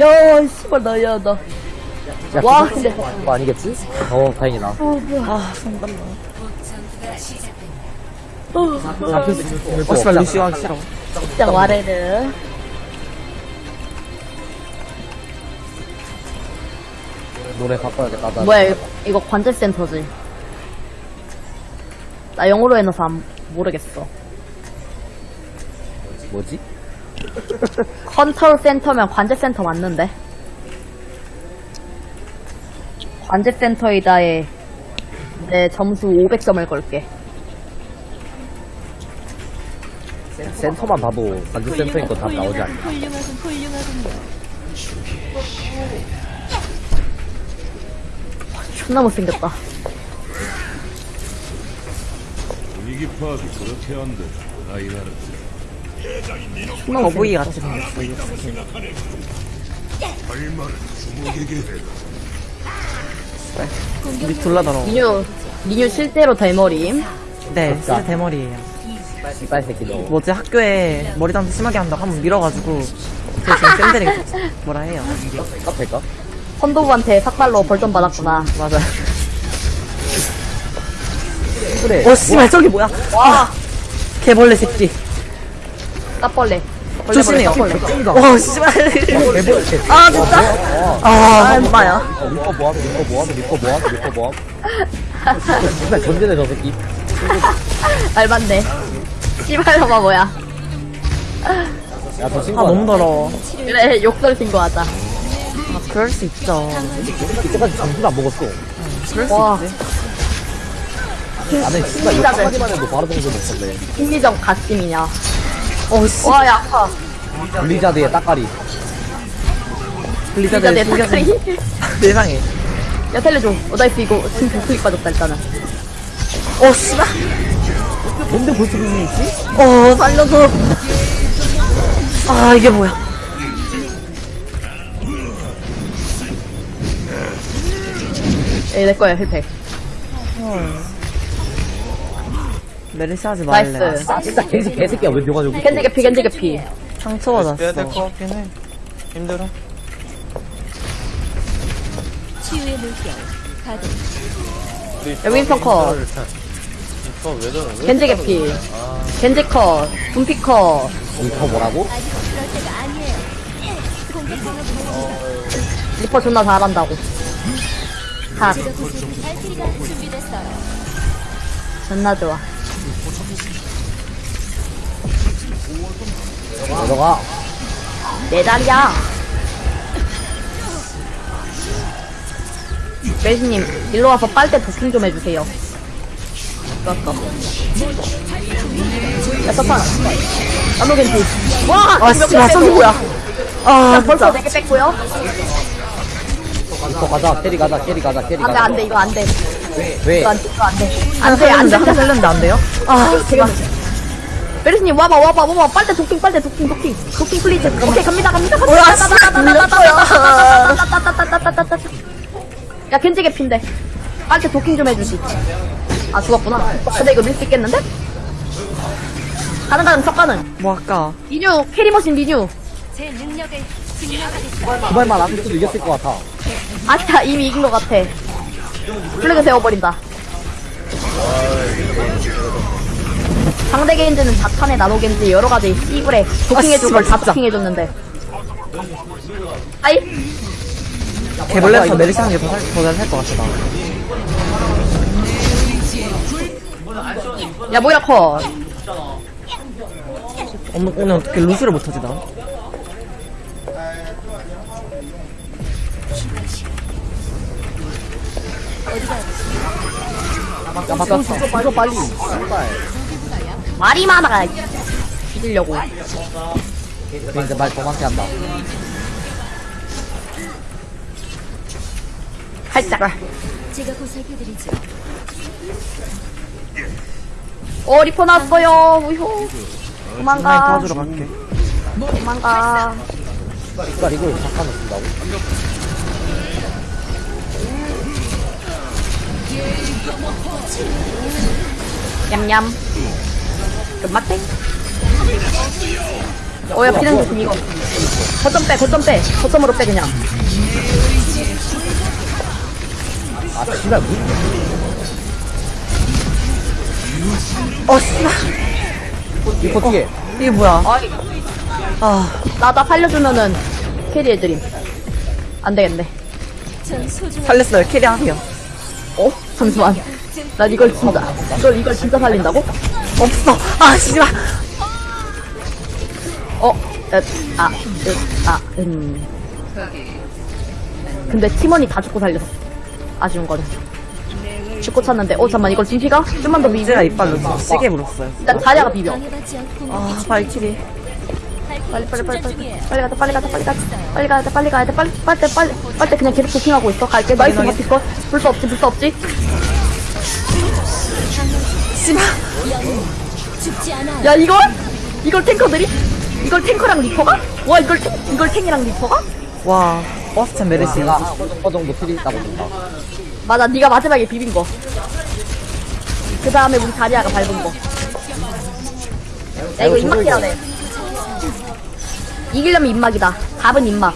야, 씨발, 나, 야, 나. 야, 와, 근데- 그거 아니겠지? 어, 다행이다. 아, 잠깐만. 잡힐 수 있는 어, 씨발, 하기 싫어. 진짜 와레르. 노래 바꿔야겠다. 나 뭐야, 이거, 이거 관제센터지. 나 영어로 해놔서 안, 모르겠어. 뭐지? 컨트롤 센터면 관제 센터 맞는데? 관제 센터이다에 내 점수 500점을 걸게. 센- 센터만 봐도 관제 센터인 거다 나오지 않나? 훌륭하군, 훌륭하군요. 존나 못생겼다. 분위기 파악이 그렇게 안 돼. 아이나는 거북이 못생겼다. 같이 생겼어, 스킨. 우리 둘러더러. 미뉴, 미뉴 실제로 대머리임. 네, 진짜 대머리예요. 빨리 새끼 너. 뭐지, 학교에 머리 단수 심하게 한다고 한번 밀어가지고, 저 지금 쌤들이 뭐라 해요. 카페가? 헌도부한테 삭발로 벌점 받았구나. 맞아. 그래. 어, 씨발, 저기 뭐야. 와, 개벌레 새끼. 까벌레. 벌레, 조심해요. 와, 씨발. 대본 개. 아, 진짜? 아, 엄마야. 어, 리퍼 뭐하노, 리퍼 뭐하노, 리퍼 뭐하노, 리퍼 뭐하노. 정말 전제네, 저 새끼. 알맞네. 씨발로마 뭐야. 야, 저 아, 친구. 너무 더러워. 그래, 욕설 신고하자. 아, 그럴 수 있죠. 이때까지 점수를 안 먹었어. 그럴 수 와. 있지. 나는 진짜 한마디만 해도 바로 점수 먹었네. 심리적 가심이냐. 어, 씨. 와, 야, 아파. 블리자드의 따까리. 블리자드 진짜 내 숨겨진 닭다리. 세상에. 야, 살려줘. 어, 나이스, 이거. 지금 불클릭 빠졌다, 일단은. 어, 씨발. 뭔데 볼수 있는 있지? 어, 살려줘. 아, 이게 뭐야. 에, 내 거야, heal pack. 메르시 하지 말래. Nice. 아, 진짜 개새, 개새끼야. 왜 너가 여기. 겐지 개피, 겐지 개피. 상처받았어. 빼야 될 것 같긴 해. 힘들어. 치유의 물결. 가동. 야, 윈스턴 컷. 어, 왜 저래? 왜 겐지 개피. 겐지 컷. 분피 컷. 리퍼 뭐라고? 리퍼 존나 잘한다고. 준비됐어요. 존나 좋아. 너가. 내 자리야. 메르시님, 일로 와서 빨대 도킹 좀 해주세요. 좋았어. 야, 서판. 나노 겐지. 와! 아, 개 저기 빼고. 뭐야. 아, 야, 벌써 진짜. 4개 뺐고요. 리퍼 가자. carry 가자. Carry 가자. Carry 안 돼, 가자. 안 돼, 이거 안 돼. 왜? 이거 안 돼, 안 돼. 안안 돼, 안 살렸는데, 살렸는데 안 돼요? 아, 지금. 메르시님, 와봐, 와봐, 와봐. 빨대 도킹, 빨대 도킹, 도킹. 도킹 please. 오케이, 갑니다, 갑니다, 갑니다. 야, 겐지 개핀데. 빨대 도킹 좀 해주지. 아, 죽었구나. 근데 이거 밀 수 있겠는데? 가는 척 가는. 뭐 할까? 미뉴, 캐리머신 미뉴. 제 능력을 증명하겠다. 그 말만 안 했어도 이겼을 것 같아. 아니야, 이미 이긴 것 같아. 플래그 세워버린다. 상대 겐지는 자탄에 나노 겐지 여러 가지 씨브레 도킹해줄 씨발, 걸다 진짜. 도킹해줬는데. 아이, 개벌레에서 메르시 하는 게 더잘살것 같다. 야, 뭐야, 컷. 오늘, 오늘 어떻게 루시를 못하지, 나? 야, 바꿨어. 이거 빨리. 빨리. 말이 많아. 죽이려고. 이제 말 더많게 한다. 살짝. 제가 보살펴드리죠. 어, 리퍼 나왔어요. 우효. 도망가. 도와주러 갈게. 도망가. 이걸 이걸 잠깐만 쓴다고? 냠냠. 끝맛땡. 어, 야, 비냉 조심, 이거. 거점 빼, 거점 빼. 거점으로 빼, 그냥. 아, 씨발, 뭐. 어, 씨발. 리퍼 뒤에. 이게 뭐야. 아이, 아, 나, 나 살려주면은 carry해드림. 안 되겠네. 전 소중한 살렸어요. carry하세요. 어? 잠시만. 난 이걸 진짜, 이걸, 이걸 진짜 살린다고? 없어. 아, 씨발. 어, 에, 아, 으, 아, 음. 근데 팀원이 다 죽고 살렸어. 아쉬운 거는. 죽고 찼는데, 어, 잠만, 이걸 진피가? 좀만 더 비벼. 제가 이빨로 시계 물었어요. 일단 다리아가 비벼. 아, 발키리. 빨리, 빨리, 빨리, 빨리. 빨리 가자, 빨리 가자, 빨리 가자. 빨리 가야 돼, 빨리 가야 돼, 빨리, 빨리, 빨리, 빨리, 그냥 계속 도킹하고 있어. 갈게. 나이스, 거. 불수 없지, 불수 없지. 씨발. 죽지 않아. 야, 이걸? 이걸 탱커들이? 이걸 탱커랑 리퍼가? 와, 이걸 탱, 이걸 탱이랑 리퍼가? 와, 버스찬 메르시. 내가 한허 정도 필이 있다고 본다. 맞아, 네가 마지막에 비빈 거. 그 다음에 우리 다리아가 밟은 거. 야, 이거 입막이라네. 이기려면 입막이다. 답은 입막.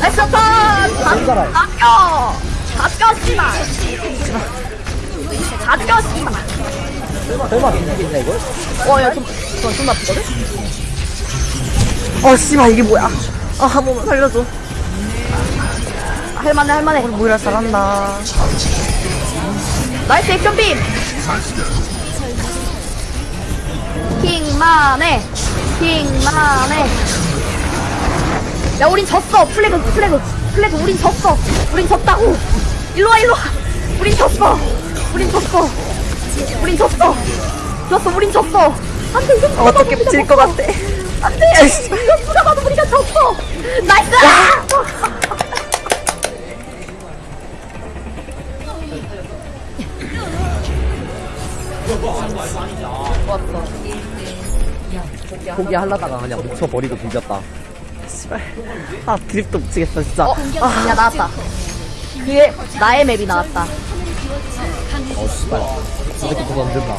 나이스 턴! 살아요. 바뀌어! 바뀌어, 씨발! 바뀌어, 씨발! 설마 비비겠냐, 이걸? 어, 야, 좀, 좀, 좀 아프거든? 어, 씨발, 이게 뭐야. 아, 한 번만 살려줘. 할만해, 할만해. 모이라 잘한다. nice 액션 빔! 킹만해! 킹만해! 야, 우린 졌어! flag, flag, flag, 우린 졌어! 우린 졌다고! 졌어! 우린 졌어! 우린 졌어! 졌어, 우린 졌어! 안 돼, 이거 봐도 어떻게 질 것. 같아. 안 돼! 이거 누가 봐도 우리가 졌어! nice! 포기하려다가 그냥 묻혀버리고. 씨발. 아, 드립도 못 치겠어, 진짜. 어, 야, 나왔다. 그게 나의 맵이 나왔다. 어, 씨발. 이렇게 또 던진다.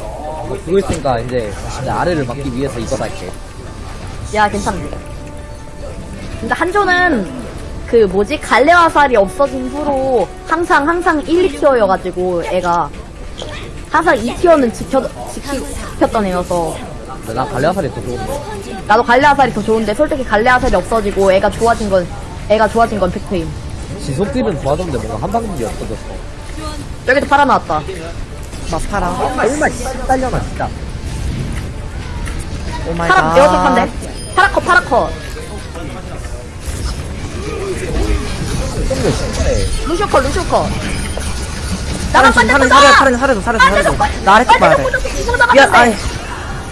어, 그거 있으니까 이제 내 아래를 막기 위해서 이거 할게. 야, 괜찮네. 근데 한조는 그 뭐지 갈레화살이 없어진 후로 항상 항상 1, 2티어여가지고 애가 항상 2티어는 지켜 지키, 지켰던 애여서 근데 나 갈래화살이 더 좋은데. 나도 갈레화살이 더 좋은데 솔직히 갈레화살이 없어지고 애가 좋아진 건 애가 좋아진 건 팩트임. 지속딜은 좋아졌는데 뭔가 한 방금이 없어졌어. 여기도 팔아 나왔다. 나 팔아. 얼마 씨 딸려나 진짜. 파라 파라컷 똥을 신발에 루시오컷 루시오컷 나만 파란 반대 파란 사려, 사려줘, 사려줘, 사려줘. 나 아래쪽 봐야 돼. 미안, 아이.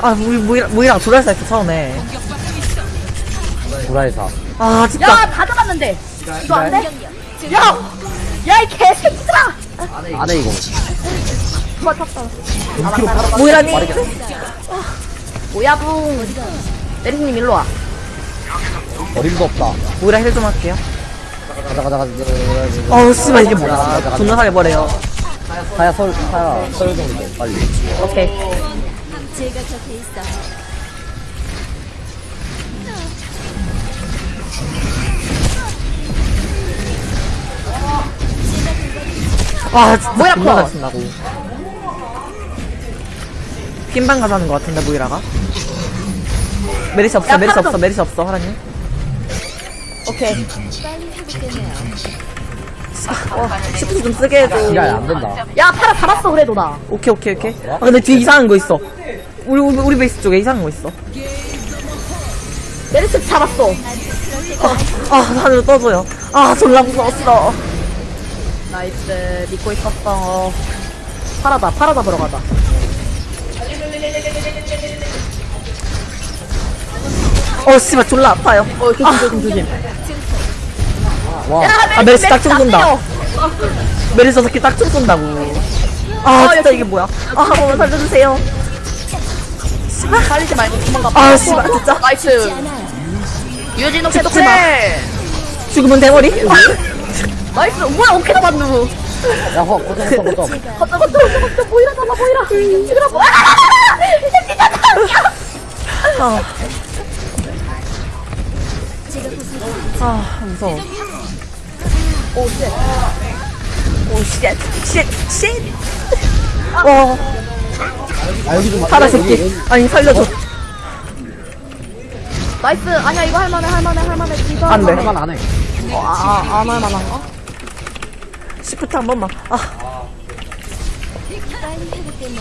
아, 우리 모이랑, 모이랑 조랄사 했어, 처음에. 구라에서. 아, 진짜. 야, 다 잡았는데. 이거 안 돼? 야! 야, 이 개새끼들아! 안해 이거. 팔아. 모이라니. 뭐야, 붕. 내리님 일로 와. 어림도 없다. 모이라 힐좀 할게요. 가자 가자 가자. 어우, 씨발, 이게 뭐야. 존나 살려버려요. 가야 설 가야 설 정도 빨리. 오케이. 제가 곁에 있어. 아, 진짜. 모이라 존나 커. 잘 친다고. 핀방 가자는 것 같은데, 모이라가. 메르시 없어, 야, 메르시 파라 없어, 좀. 메르시 없어, 하라님. 오케이. 회복되네요. 시프트 좀 쓰게 해줘. 지랄 안 된다. 야, 파라 잡았어, 그래도 나. 오케이, 오케이, 오케이. 아, 근데 뒤에 이상한 거 있어. 우리, 우리, 우리 베이스 쪽에 이상한 거 있어. 메르스 잡았어. 아, 하늘로 떠줘요. 아, 졸라 무서웠어. nice. 믿고 있었어. 파라다, 파라 잡으러 가자. 어, 씨발, 졸라 아파요. 어, 조심, 조심, 조심. 와. 아, 메르시 딱총 안 쏜다. 돼요. 메르시 저 새끼 딱총 쏜다고. 아, 어, 진짜 야, 이게 뭐야. 아, 한 번만 살려주세요. 살리지 말고 도망가. 아, 씨발, 진짜. nice. 유진호. 해. 죽으면 대머리? nice. 뭐야, 어떻게 잡았누? 야, 허, 거점, 거점, 거점. 거점 거점 거점 거점 모이라 잡아 모이라 이거라 뭐 아, 아, 무서워. 오쉣 오, 쉣, 쉣, 쉣. 어, 아, 여기 좀. 여기, 새끼. 아니, 살려줘. nice 아니야 이거 할만해 할만해 할만해 이거 안 돼. 할만해. 할만 안 해. 어, 아, 아, 안 할만한가? 시프트 한 번만. 아.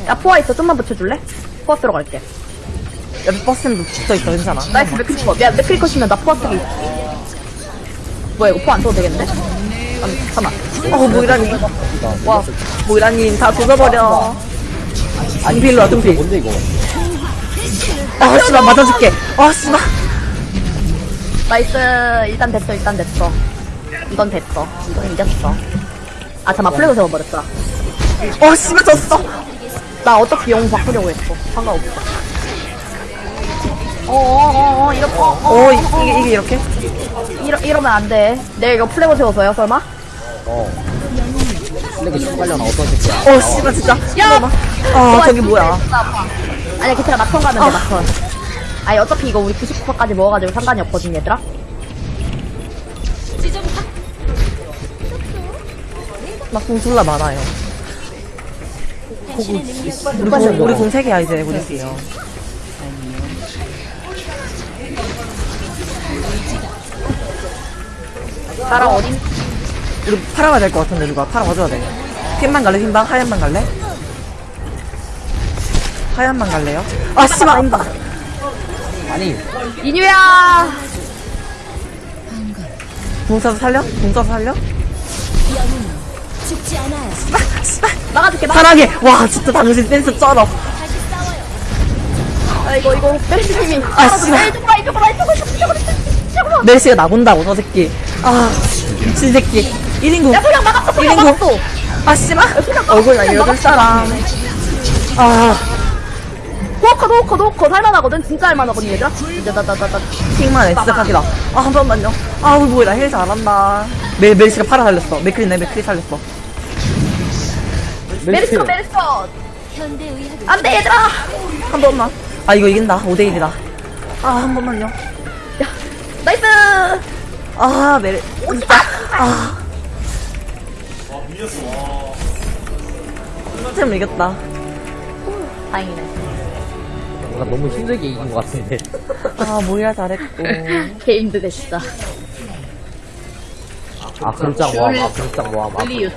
야 포화 있어 좀만 붙여줄래? 포화 쓰러 갈게 옆에 버스는 붙어 있어, 괜찮아. nice 맥크리 컷. 야 맥크리 컷이면 나 포화 쓰기 뭐야 이거 포화 안 써도 되겠네? 잠- 잠깐만 어, 모이라님. 와, 모이라님 다 조져버려. 아니, 등필로 와, 등필. 뭔데, 이거? 아, 씨발, 맞아줄게. 아, 씨발. 나이스 일단 됐어 일단 됐어 이건 됐어 이건 이겼어 아 잠깐 플래그 세워버렸다 어, 씨발, 졌어. 나 어차피 영 바꾸려고 했어 상관없어 어어어어 어, 어, 어, 이- 이게, 이게 이렇게? 이러, 이러면 안돼 내가 이거 플래그 세워서요 설마? 어. 플래그 신발려나 어떤 새끼야? 어, 씨발, 진짜. 야! 아, 저기 뭐야. 아니야 괜찮아 막턴 가면 돼 막턴 아니 어차피 이거 우리 99%까지 먹어가지고 상관이 없거든 얘들아 막공 졸라 많아요. 우리 공, 우리 공 3개야, 이제, 우리 팀. 나랑 어딘 우리 파라가 될 것 같은데, 누가. 파라 와줘야 돼. 핀만 갈래, 핀방? 하얀만 갈래? 하얀만 갈래요? 아, 씨발. 아니, 인유야 공 써서 살려? 공 써서 살려? 죽지 않아요. 막아줄게 막아줄게 파라게! 와, 진짜 당신 댄스 쩔어. 다시 싸워요. 아 이거 이거 메리스님이 아, 씨발. 이쪽으로 와, 이쪽으로 와, 이쪽으로 이쪽으로 이쪽으로 이쪽으로 멜시가 나본다고, 저 새끼. 아, 미친 새끼. 1인국. 야 소량 막았어 소량 1인국. 막았어 아, 씨발. 얼굴 알려줄 사람. 아, 호흡컷 호흡컷 호흡컷 할만하거든 진짜 할만하거든 얘들아 이제 나나나나 킹만 S각이다. 아, 한 번만요. 아, 우리 뭐야, 힐 잘한다. 멜, 멜시가 파라 살렸어. 맥클리네, 맥클리 살렸어. 현대 의학은 안돼 얘들아 한 번만. 아, 이거 이긴다. 5대1이다. 아, 한 번만요. 야 나이스 아, 멜, 진짜. 아. 템 이겼다. 다행이네 뭔가 너무 힘들게 이긴 것 같은데. 아, 모이라 잘했고. 게임도 됐다 아, 그룹장 모함, 아, 모함. 아, 리 유튜브